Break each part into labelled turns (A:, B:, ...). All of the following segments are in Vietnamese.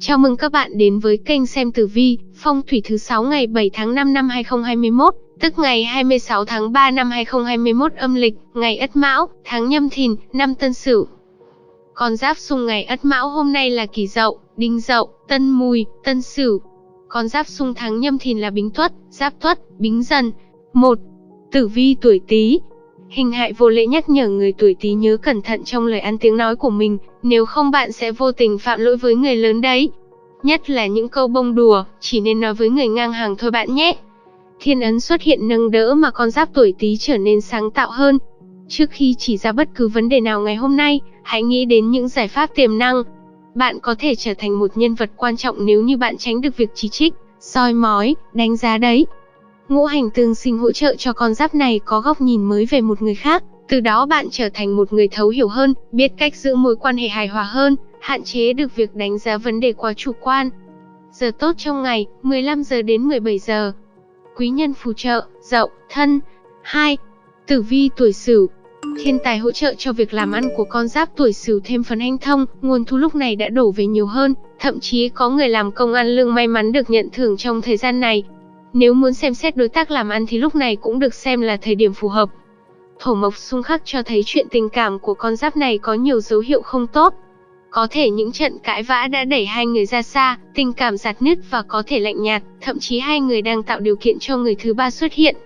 A: Chào mừng các bạn đến với kênh xem tử vi, phong thủy thứ 6 ngày 7 tháng 5 năm 2021, tức ngày 26 tháng 3 năm 2021 âm lịch, ngày Ất Mão, tháng Nhâm Thìn, năm Tân Sửu. Con giáp xung ngày Ất Mão hôm nay là Kỷ Dậu, Đinh Dậu, Tân Mùi, Tân Sửu. Con giáp xung tháng Nhâm Thìn là Bính Tuất, Giáp Tuất, Bính Dần. 1. Tử vi tuổi Tý, Hình hại vô lễ nhắc nhở người tuổi Tý nhớ cẩn thận trong lời ăn tiếng nói của mình, nếu không bạn sẽ vô tình phạm lỗi với người lớn đấy. Nhất là những câu bông đùa, chỉ nên nói với người ngang hàng thôi bạn nhé. Thiên ấn xuất hiện nâng đỡ mà con giáp tuổi Tý trở nên sáng tạo hơn. Trước khi chỉ ra bất cứ vấn đề nào ngày hôm nay, hãy nghĩ đến những giải pháp tiềm năng. Bạn có thể trở thành một nhân vật quan trọng nếu như bạn tránh được việc chỉ trích, soi mói, đánh giá đấy. Ngũ hành tương sinh hỗ trợ cho con giáp này có góc nhìn mới về một người khác, từ đó bạn trở thành một người thấu hiểu hơn, biết cách giữ mối quan hệ hài hòa hơn, hạn chế được việc đánh giá vấn đề quá chủ quan. Giờ tốt trong ngày, 15 giờ đến 17 giờ. Quý nhân phù trợ, dậu, thân. 2. Tử vi tuổi Sửu. Thiên tài hỗ trợ cho việc làm ăn của con giáp tuổi Sửu thêm phần hanh thông, nguồn thu lúc này đã đổ về nhiều hơn, thậm chí có người làm công ăn lương may mắn được nhận thưởng trong thời gian này. Nếu muốn xem xét đối tác làm ăn thì lúc này cũng được xem là thời điểm phù hợp. Thổ mộc xung khắc cho thấy chuyện tình cảm của con giáp này có nhiều dấu hiệu không tốt. Có thể những trận cãi vã đã đẩy hai người ra xa, tình cảm giạt nứt và có thể lạnh nhạt, thậm chí hai người đang tạo điều kiện cho người thứ ba xuất hiện.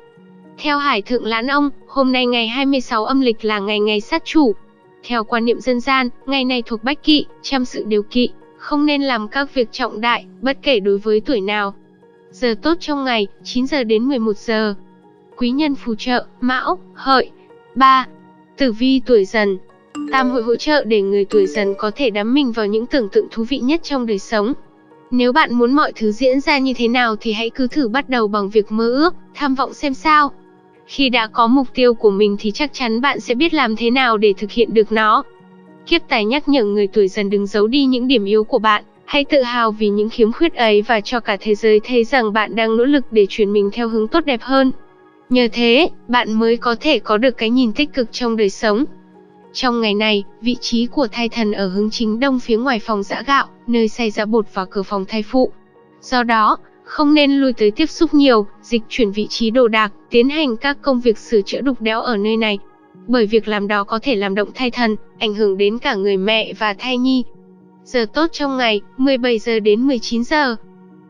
A: Theo Hải Thượng Lãn Ông, hôm nay ngày 26 âm lịch là ngày ngày sát chủ. Theo quan niệm dân gian, ngày này thuộc bách kỵ, chăm sự điều kỵ, không nên làm các việc trọng đại, bất kể đối với tuổi nào. Giờ tốt trong ngày, 9 giờ đến 11 giờ. Quý nhân phù trợ, Mão, Hợi. 3. Tử vi tuổi dần. Tam hội hỗ trợ để người tuổi dần có thể đắm mình vào những tưởng tượng thú vị nhất trong đời sống. Nếu bạn muốn mọi thứ diễn ra như thế nào thì hãy cứ thử bắt đầu bằng việc mơ ước, tham vọng xem sao. Khi đã có mục tiêu của mình thì chắc chắn bạn sẽ biết làm thế nào để thực hiện được nó. Kiếp tài nhắc nhở người tuổi dần đừng giấu đi những điểm yếu của bạn, hãy tự hào vì những khiếm khuyết ấy và cho cả thế giới thấy rằng bạn đang nỗ lực để chuyển mình theo hướng tốt đẹp hơn. Nhờ thế, bạn mới có thể có được cái nhìn tích cực trong đời sống. Trong ngày này, vị trí của thai thần ở hướng chính đông phía ngoài phòng giã gạo, nơi xay giã bột và cửa phòng thai phụ. Do đó, không nên lui tới tiếp xúc nhiều, dịch chuyển vị trí đồ đạc, tiến hành các công việc sửa chữa đục đẽo ở nơi này. Bởi việc làm đó có thể làm động thai thần, ảnh hưởng đến cả người mẹ và thai nhi. Giờ tốt trong ngày, 17 giờ đến 19 giờ.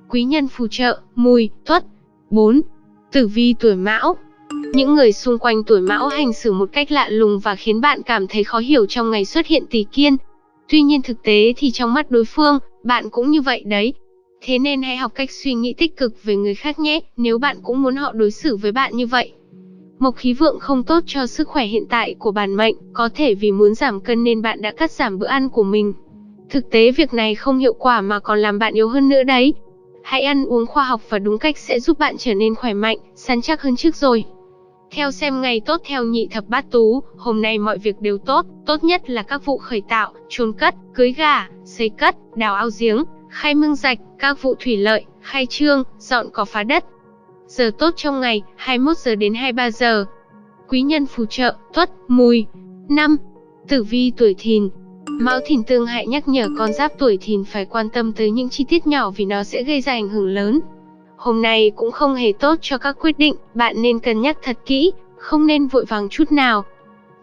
A: Quý nhân phù trợ, mùi, tuất. 4. Tử vi tuổi mão, những người xung quanh tuổi mão hành xử một cách lạ lùng và khiến bạn cảm thấy khó hiểu trong ngày xuất hiện tỷ kiên. Tuy nhiên thực tế thì trong mắt đối phương, bạn cũng như vậy đấy. Thế nên hãy học cách suy nghĩ tích cực về người khác nhé, nếu bạn cũng muốn họ đối xử với bạn như vậy. Mộc khí vượng không tốt cho sức khỏe hiện tại của bản mệnh, có thể vì muốn giảm cân nên bạn đã cắt giảm bữa ăn của mình. Thực tế việc này không hiệu quả mà còn làm bạn yếu hơn nữa đấy. Hãy ăn uống khoa học và đúng cách sẽ giúp bạn trở nên khỏe mạnh, săn chắc hơn trước rồi. Theo xem ngày tốt theo nhị thập bát tú, hôm nay mọi việc đều tốt, tốt nhất là các vụ khởi tạo, chôn cất, cưới gà, xây cất, đào ao giếng, khai mương rạch, các vụ thủy lợi, khai trương, dọn cỏ phá đất. Giờ tốt trong ngày, 21 giờ đến 23 giờ. Quý nhân phù trợ, tuất, mùi. năm, Tử vi tuổi thìn, Mão Thìn tương hại nhắc nhở con giáp tuổi Thìn phải quan tâm tới những chi tiết nhỏ vì nó sẽ gây ra ảnh hưởng lớn. Hôm nay cũng không hề tốt cho các quyết định, bạn nên cân nhắc thật kỹ, không nên vội vàng chút nào.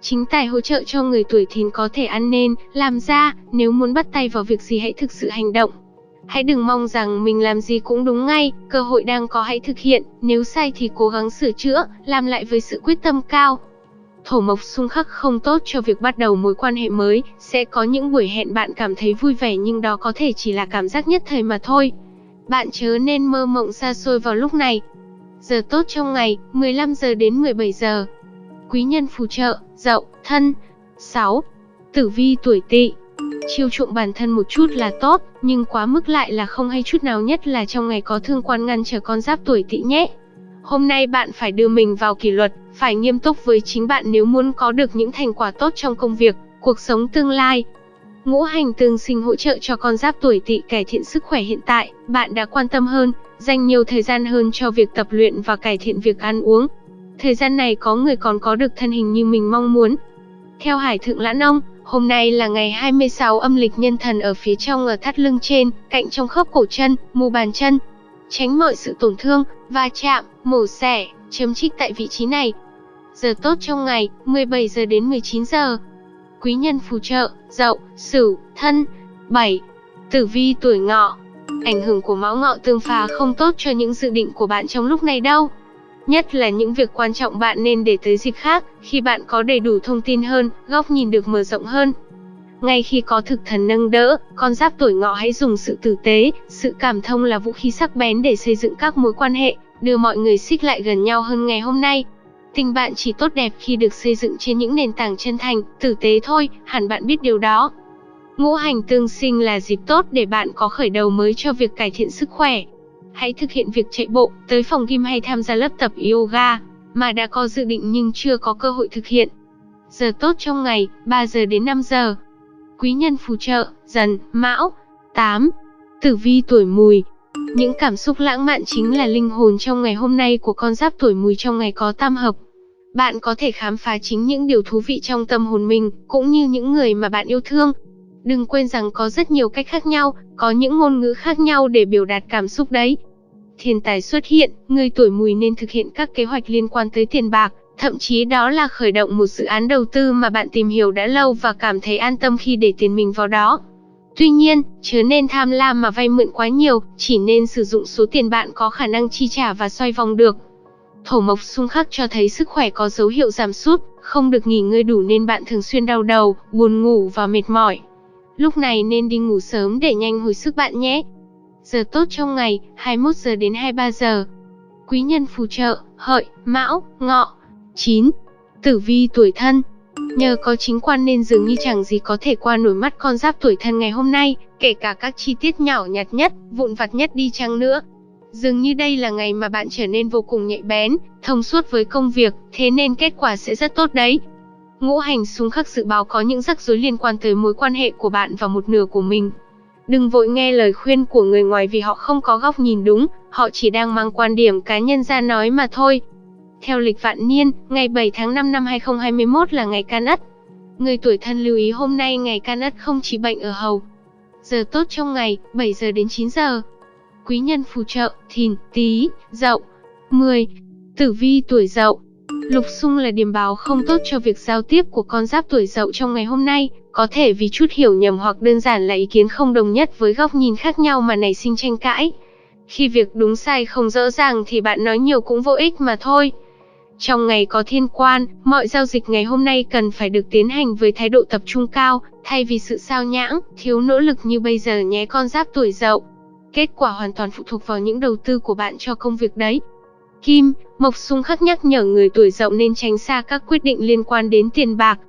A: Chính tài hỗ trợ cho người tuổi thìn có thể ăn nên, làm ra, nếu muốn bắt tay vào việc gì hãy thực sự hành động. Hãy đừng mong rằng mình làm gì cũng đúng ngay, cơ hội đang có hãy thực hiện, nếu sai thì cố gắng sửa chữa, làm lại với sự quyết tâm cao. Thổ mộc xung khắc không tốt cho việc bắt đầu mối quan hệ mới, sẽ có những buổi hẹn bạn cảm thấy vui vẻ nhưng đó có thể chỉ là cảm giác nhất thời mà thôi. Bạn chớ nên mơ mộng xa xôi vào lúc này. Giờ tốt trong ngày, 15 giờ đến 17 giờ. Quý nhân phù trợ, dậu, thân. 6. Tử vi tuổi tỵ. Chiêu chuộng bản thân một chút là tốt, nhưng quá mức lại là không hay chút nào nhất là trong ngày có thương quan ngăn trở con giáp tuổi tỵ nhé. Hôm nay bạn phải đưa mình vào kỷ luật, phải nghiêm túc với chính bạn nếu muốn có được những thành quả tốt trong công việc, cuộc sống tương lai. Ngũ hành tương sinh hỗ trợ cho con giáp tuổi tỵ cải thiện sức khỏe hiện tại, bạn đã quan tâm hơn, dành nhiều thời gian hơn cho việc tập luyện và cải thiện việc ăn uống. Thời gian này có người còn có được thân hình như mình mong muốn. Theo Hải Thượng Lãn Ông, Hôm nay là ngày 26 âm lịch nhân thần ở phía trong ở thắt lưng trên, cạnh trong khớp cổ chân, mu bàn chân. Tránh mọi sự tổn thương, va chạm, mổ xẻ, chấm trích tại vị trí này. Giờ tốt trong ngày, 17 giờ đến 19 giờ. Quý nhân phù trợ, dậu, sửu, thân. 7. Tử vi tuổi ngọ. Ảnh hưởng của mão ngọ tương phá không tốt cho những dự định của bạn trong lúc này đâu. Nhất là những việc quan trọng bạn nên để tới dịp khác, khi bạn có đầy đủ thông tin hơn, góc nhìn được mở rộng hơn. Ngay khi có thực thần nâng đỡ, con giáp tuổi ngọ hãy dùng sự tử tế, sự cảm thông là vũ khí sắc bén để xây dựng các mối quan hệ, đưa mọi người xích lại gần nhau hơn ngày hôm nay. Tình bạn chỉ tốt đẹp khi được xây dựng trên những nền tảng chân thành, tử tế thôi, hẳn bạn biết điều đó. Ngũ hành tương sinh là dịp tốt để bạn có khởi đầu mới cho việc cải thiện sức khỏe, Hãy thực hiện việc chạy bộ, tới phòng gym hay tham gia lớp tập yoga mà đã có dự định nhưng chưa có cơ hội thực hiện. Giờ tốt trong ngày, 3 giờ đến 5 giờ. Quý nhân phù trợ, dần, mão. 8. Tử vi tuổi mùi. Những cảm xúc lãng mạn chính là linh hồn trong ngày hôm nay của con giáp tuổi mùi trong ngày có tam hợp. Bạn có thể khám phá chính những điều thú vị trong tâm hồn mình, cũng như những người mà bạn yêu thương. Đừng quên rằng có rất nhiều cách khác nhau, có những ngôn ngữ khác nhau để biểu đạt cảm xúc đấy thiên tài xuất hiện, người tuổi mùi nên thực hiện các kế hoạch liên quan tới tiền bạc, thậm chí đó là khởi động một dự án đầu tư mà bạn tìm hiểu đã lâu và cảm thấy an tâm khi để tiền mình vào đó. Tuy nhiên, chớ nên tham lam mà vay mượn quá nhiều, chỉ nên sử dụng số tiền bạn có khả năng chi trả và xoay vòng được. Thổ mộc xung khắc cho thấy sức khỏe có dấu hiệu giảm sút, không được nghỉ ngơi đủ nên bạn thường xuyên đau đầu, buồn ngủ và mệt mỏi. Lúc này nên đi ngủ sớm để nhanh hồi sức bạn nhé. Giờ tốt trong ngày, 21 giờ đến 23 giờ. Quý nhân phù trợ, hợi, mão, ngọ. 9. Tử vi tuổi thân. Nhờ có chính quan nên dường như chẳng gì có thể qua nổi mắt con giáp tuổi thân ngày hôm nay, kể cả các chi tiết nhỏ nhặt nhất, vụn vặt nhất đi chăng nữa. Dường như đây là ngày mà bạn trở nên vô cùng nhạy bén, thông suốt với công việc, thế nên kết quả sẽ rất tốt đấy. Ngũ hành xung khắc dự báo có những rắc rối liên quan tới mối quan hệ của bạn và một nửa của mình. Đừng vội nghe lời khuyên của người ngoài vì họ không có góc nhìn đúng, họ chỉ đang mang quan điểm cá nhân ra nói mà thôi. Theo lịch vạn niên, ngày 7 tháng 5 năm 2021 là ngày can ất. Người tuổi thân lưu ý hôm nay ngày can ất không chỉ bệnh ở hầu. Giờ tốt trong ngày, 7 giờ đến 9 giờ. Quý nhân phù trợ, thìn, tí, dậu. 10. Tử vi tuổi dậu. Lục xung là điểm báo không tốt cho việc giao tiếp của con giáp tuổi dậu trong ngày hôm nay, có thể vì chút hiểu nhầm hoặc đơn giản là ý kiến không đồng nhất với góc nhìn khác nhau mà nảy sinh tranh cãi. Khi việc đúng sai không rõ ràng thì bạn nói nhiều cũng vô ích mà thôi. Trong ngày có thiên quan, mọi giao dịch ngày hôm nay cần phải được tiến hành với thái độ tập trung cao, thay vì sự sao nhãng, thiếu nỗ lực như bây giờ nhé con giáp tuổi dậu. Kết quả hoàn toàn phụ thuộc vào những đầu tư của bạn cho công việc đấy. Kim, Mộc Xung khắc nhắc nhở người tuổi dậu nên tránh xa các quyết định liên quan đến tiền bạc.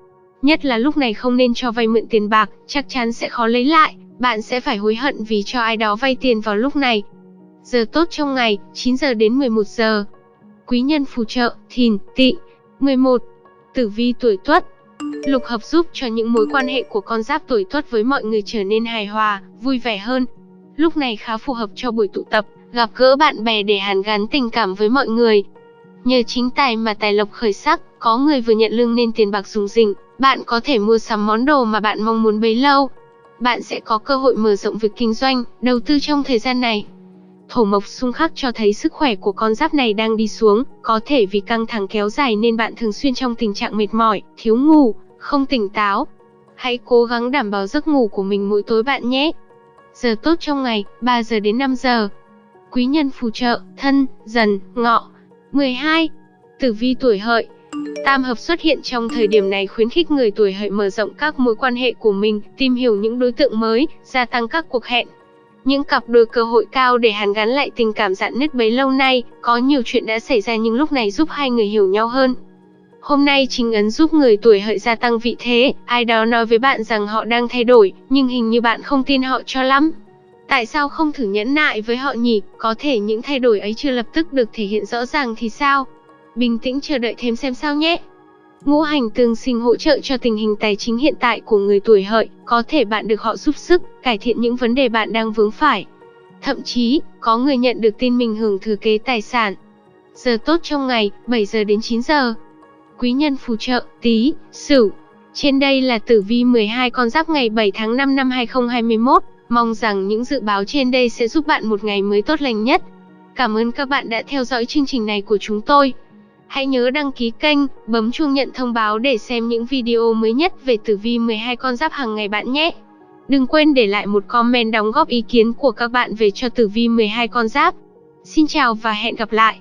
A: Nhất là lúc này không nên cho vay mượn tiền bạc, chắc chắn sẽ khó lấy lại, bạn sẽ phải hối hận vì cho ai đó vay tiền vào lúc này. Giờ tốt trong ngày, 9 giờ đến 11 giờ. Quý nhân phù trợ, thìn, tị. 11. Tử vi tuổi tuất. Lục hợp giúp cho những mối quan hệ của con giáp tuổi tuất với mọi người trở nên hài hòa, vui vẻ hơn. Lúc này khá phù hợp cho buổi tụ tập, gặp gỡ bạn bè để hàn gắn tình cảm với mọi người. Nhờ chính tài mà tài lộc khởi sắc, có người vừa nhận lương nên tiền bạc dùng dình, bạn có thể mua sắm món đồ mà bạn mong muốn bấy lâu. Bạn sẽ có cơ hội mở rộng việc kinh doanh, đầu tư trong thời gian này. Thổ mộc xung khắc cho thấy sức khỏe của con giáp này đang đi xuống, có thể vì căng thẳng kéo dài nên bạn thường xuyên trong tình trạng mệt mỏi, thiếu ngủ, không tỉnh táo. Hãy cố gắng đảm bảo giấc ngủ của mình mỗi tối bạn nhé. Giờ tốt trong ngày, 3 giờ đến 5 giờ. Quý nhân phù trợ, thân, dần, ngọ. 12. Tử vi tuổi hợi. Tam hợp xuất hiện trong thời điểm này khuyến khích người tuổi hợi mở rộng các mối quan hệ của mình, tìm hiểu những đối tượng mới, gia tăng các cuộc hẹn. Những cặp đôi cơ hội cao để hàn gắn lại tình cảm dạn nứt bấy lâu nay, có nhiều chuyện đã xảy ra nhưng lúc này giúp hai người hiểu nhau hơn. Hôm nay chính ấn giúp người tuổi hợi gia tăng vị thế, ai đó nói với bạn rằng họ đang thay đổi, nhưng hình như bạn không tin họ cho lắm. Tại sao không thử nhẫn nại với họ nhỉ? Có thể những thay đổi ấy chưa lập tức được thể hiện rõ ràng thì sao? Bình tĩnh chờ đợi thêm xem sao nhé. Ngũ hành tương sinh hỗ trợ cho tình hình tài chính hiện tại của người tuổi hợi, có thể bạn được họ giúp sức, cải thiện những vấn đề bạn đang vướng phải. Thậm chí, có người nhận được tin mình hưởng thừa kế tài sản. Giờ tốt trong ngày, 7 giờ đến 9 giờ. Quý nhân phù trợ, tí, sửu. Trên đây là tử vi 12 con giáp ngày 7 tháng 5 năm 2021. Mong rằng những dự báo trên đây sẽ giúp bạn một ngày mới tốt lành nhất. Cảm ơn các bạn đã theo dõi chương trình này của chúng tôi. Hãy nhớ đăng ký kênh, bấm chuông nhận thông báo để xem những video mới nhất về tử vi 12 con giáp hàng ngày bạn nhé. Đừng quên để lại một comment đóng góp ý kiến của các bạn về cho tử vi 12 con giáp. Xin chào và hẹn gặp lại.